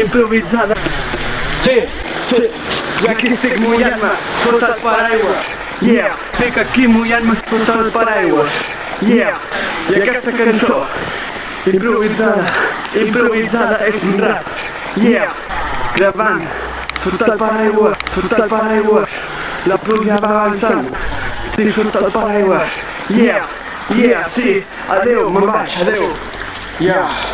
improvisada. Sí, sí, i aquí estic mullant-me sota el paraigua. Yeah, estic aquí mullant-me sota el paraigua. Yeah, i aquesta cançó improvisada, improvisada és un rap. Yeah, gravant sota el paraigua, sota el paraigua. La pluja va avançant, estic sota el paraigua. Yeah, yeah, sí, adeu, me'n vaig, adeu. Yeah.